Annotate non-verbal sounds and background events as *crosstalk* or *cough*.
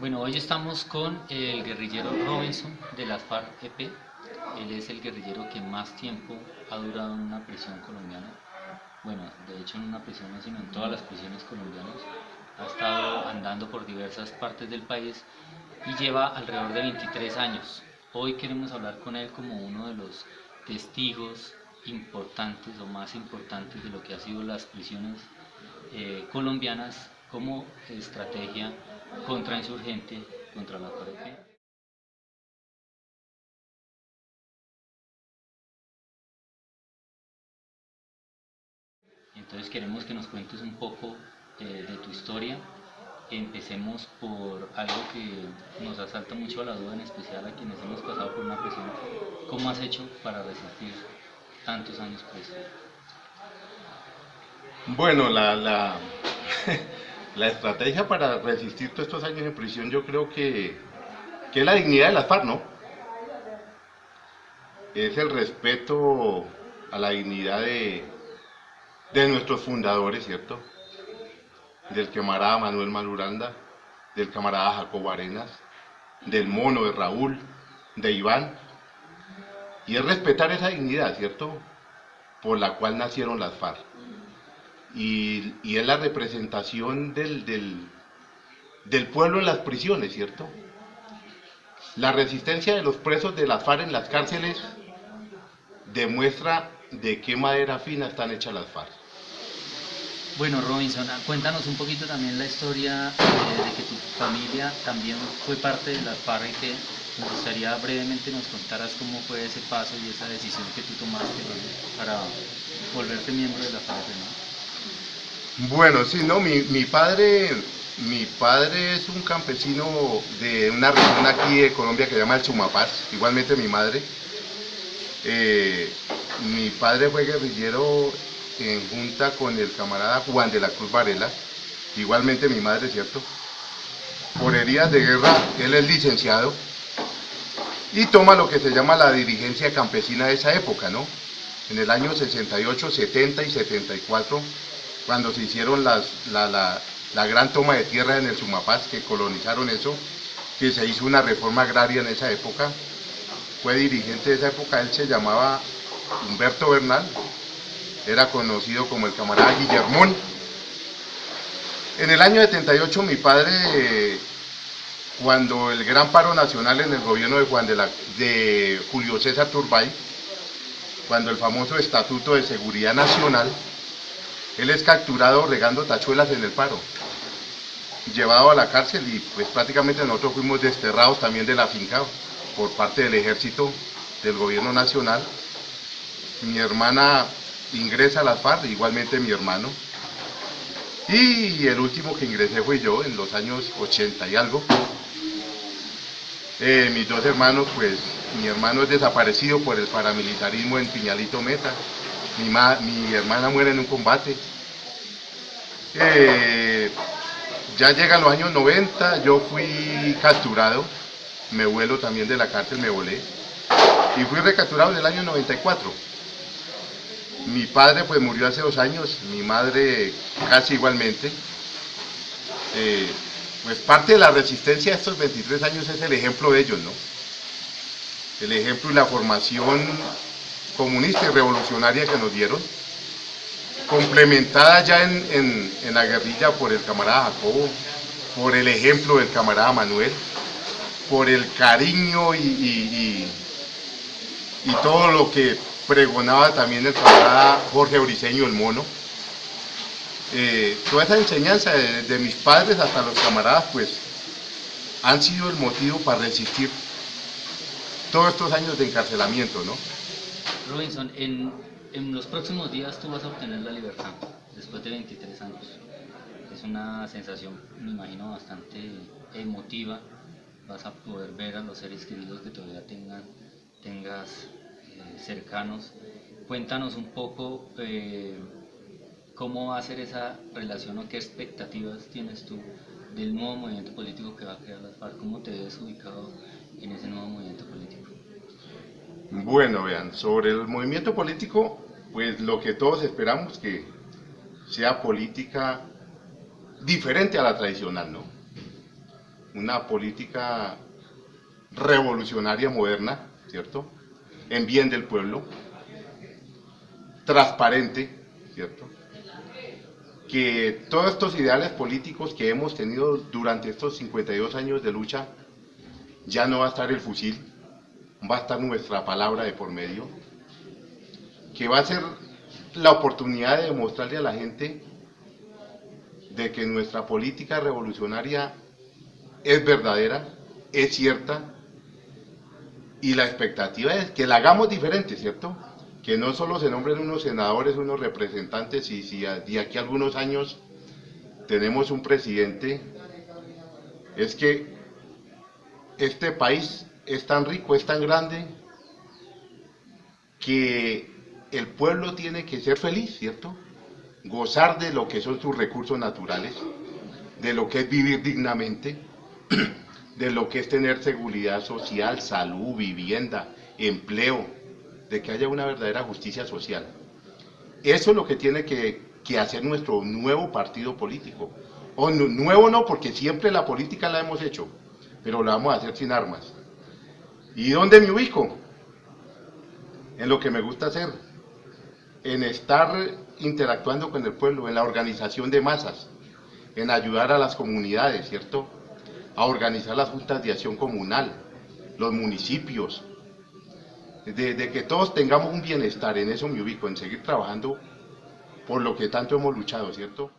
Bueno, hoy estamos con el guerrillero Robinson de las FARC-EP. Él es el guerrillero que más tiempo ha durado en una prisión colombiana. Bueno, de hecho en una prisión no, sino en todas las prisiones colombianas. Ha estado andando por diversas partes del país y lleva alrededor de 23 años. Hoy queremos hablar con él como uno de los testigos importantes o más importantes de lo que ha sido las prisiones eh, colombianas como estrategia contrainsurgente contra la FARC. Entonces queremos que nos cuentes un poco eh, de tu historia. Empecemos por algo que nos asalta mucho a la duda, en especial a quienes hemos pasado por una presión. ¿Cómo has hecho para resistir tantos años preso? Bueno, la, la, *laughs* la estrategia para resistir todos estos años en prisión yo creo que, que es la dignidad de las FARC, ¿no? Es el respeto a la dignidad de, de nuestros fundadores, ¿cierto? Del camarada Manuel Maluranda, del camarada Jacobo Arenas, del mono de Raúl, de Iván. Y es respetar esa dignidad, ¿cierto? Por la cual nacieron las FARC y, es la representación del, del, pueblo en las prisiones, ¿cierto? La resistencia de los presos de las FARC en las cárceles demuestra de qué madera fina están hechas las FARC. Bueno, Robinson, ah, cuéntanos un poquito también la historia eh, de que tu familia también fue parte de las FARC y que me gustaría brevemente nos contaras cómo fue ese paso y esa decisión que tú tomaste para volverte miembro de la FARC, ¿no? Bueno, sí, no, mi, mi, padre, mi padre es un campesino de una región aquí de Colombia que se llama el Sumapaz, igualmente mi madre. Eh, mi padre fue guerrillero en junta con el camarada Juan de la Cruz Varela, igualmente mi madre, ¿cierto? Por heridas de guerra, él es licenciado y toma lo que se llama la dirigencia campesina de esa época, ¿no? En el año 68, 70 y 74 cuando se hicieron las, la, gran toma de tierra en el Sumapaz, que colonizaron eso, que se hizo una reforma agraria en esa época. Fue dirigente de esa época, él se llamaba Humberto Bernal, era conocido como el camarada Guillermón. En el año 78 mi padre, cuando el gran paro nacional en el gobierno de, Juan de, la, de Julio César Turbay, cuando el famoso Estatuto de Seguridad Nacional, él es capturado regando tachuelas en el paro, llevado a la cárcel y pues prácticamente nosotros fuimos desterrados también de la finca por parte del ejército del gobierno nacional. Mi hermana ingresa a las FARC, igualmente mi hermano. Y el último que ingresé fue yo en los años 80 y algo. Eh, mis dos hermanos, pues mi hermano es desaparecido por el paramilitarismo en Piñalito Meta. Mi, mi hermana muere en un combate. Eh, ya llegan los años 90, yo fui capturado, me vuelo también de la cárcel, me volé, y fui recapturado en el año 94. Mi padre pues murió hace dos años, mi madre casi igualmente. Eh, pues parte de la resistencia de estos 23 años es el ejemplo de ellos, ¿no? El ejemplo y la formación comunista y revolucionaria que nos dieron complementada ya en, la guerrilla por el camarada Jacobo, por el ejemplo del camarada Manuel, por el cariño y, y, todo lo que pregonaba también el camarada Jorge Briceño, el mono. Eh, toda esa enseñanza de, mis padres hasta los camaradas, pues, han sido el motivo para resistir todos estos años de encarcelamiento, ¿no? Robinson, en, en los próximos días tú vas a obtener la libertad, después de 23 años. Es una sensación, me imagino, bastante emotiva. Vas a poder ver a los seres queridos que todavía tengan, tengas eh, cercanos. Cuéntanos un poco eh, cómo va a ser esa relación o qué expectativas tienes tú del nuevo movimiento político que va a crear las FARC. ¿Cómo te ves ubicado en ese nuevo movimiento? Bueno, vean, sobre el movimiento político, pues lo que todos esperamos que sea política diferente a la tradicional, ¿no? una política revolucionaria moderna, ¿cierto? En bien del pueblo, transparente, ¿cierto? Que todos estos ideales políticos que hemos tenido durante estos 52 años de lucha, ya no va a estar el fusil, va a estar nuestra palabra de por medio, que va a ser la oportunidad de demostrarle a la gente de que nuestra política revolucionaria es verdadera, es cierta, y la expectativa es que la hagamos diferente, ¿cierto? Que no solo se nombren unos senadores, unos representantes, y si de aquí a algunos años tenemos un presidente, es que este país es tan rico, es tan grande, que el pueblo tiene que ser feliz, ¿cierto? Gozar de lo que son sus recursos naturales, de lo que es vivir dignamente, *clears throat* de lo que es tener seguridad social, salud, vivienda, empleo, de que haya una verdadera justicia social. Eso es lo que tiene que, hacer nuestro nuevo partido político. O nuevo no, porque siempre la política la hemos hecho, pero la vamos a hacer sin armas. ¿Y dónde me ubico? En lo que me gusta hacer, en estar interactuando con el pueblo, en la organización de masas, en ayudar a las comunidades, ¿cierto? A organizar las juntas de acción comunal, los municipios, de, que todos tengamos un bienestar, en eso me ubico, en seguir trabajando por lo que tanto hemos luchado, ¿cierto?